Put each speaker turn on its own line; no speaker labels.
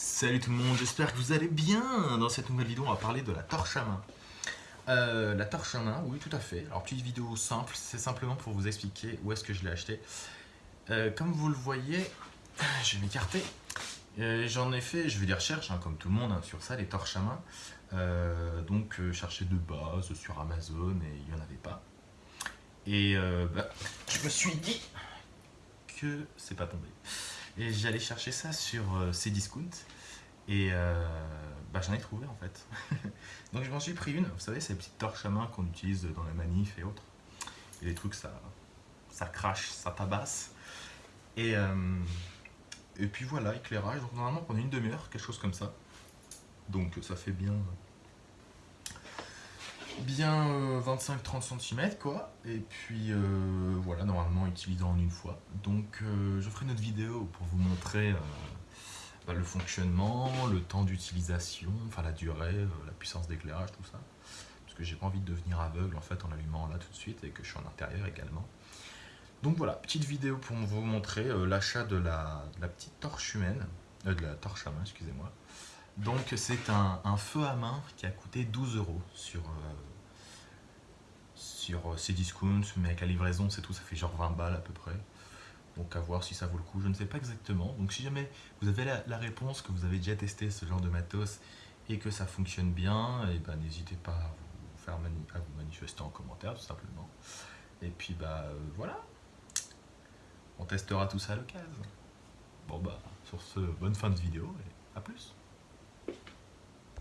Salut tout le monde, j'espère que vous allez bien Dans cette nouvelle vidéo, on va parler de la torche à main. Euh, la torche à main, oui tout à fait. Alors petite vidéo simple, c'est simplement pour vous expliquer où est-ce que je l'ai acheté. Euh, comme vous le voyez, je vais m'écarter. Euh, j'en ai fait, je vais des recherches, hein, comme tout le monde, hein, sur ça, les torches à main. donc chercher de base sur Amazon et il n'y en avait pas. Et bah, je me suis dit que c'est pas tombé. Et j'allais chercher ça sur euh, Cdiscount. Et euh, bah, j'en ai trouvé en fait. Donc je m'en suis pris une. Vous savez, ces petites torches à main qu'on utilise dans la manif et autres. Et les trucs, ça, ça crache, ça tabasse. Et, euh, et puis voilà, éclairage. Donc normalement pendant une demi-heure, quelque chose comme ça. Donc ça fait bien bien 25-30 cm quoi. Et puis euh, voilà normalement utilisant en une fois. Donc euh, je ferai une autre vidéo pour vous montrer euh, bah, le fonctionnement, le temps d'utilisation, enfin la durée, la puissance d'éclairage, tout ça. Parce que j'ai pas envie de devenir aveugle en fait en allumant là tout de suite et que je suis en intérieur également. Donc voilà, petite vidéo pour vous montrer l'achat de la, petite torche humaine, de la torche à main, excusez-moi. Donc c'est un, feu à main qui a coûté 12 euros sur sur euh, Cdiscount, mais avec la livraison, c'est tout, ça fait genre 20 balles à peu près. Donc à voir si ça vaut le coup, je ne sais pas exactement. Donc si jamais vous avez la, réponse, que vous avez déjà testé ce genre de matos et que ça fonctionne bien, et eh ben n'hésitez pas à vous, faire manifester en commentaire tout simplement. Et puis bah euh, voilà, on testera tout ça à l'occasion. Bon bah sur ce, bonne fin de vidéo et à plus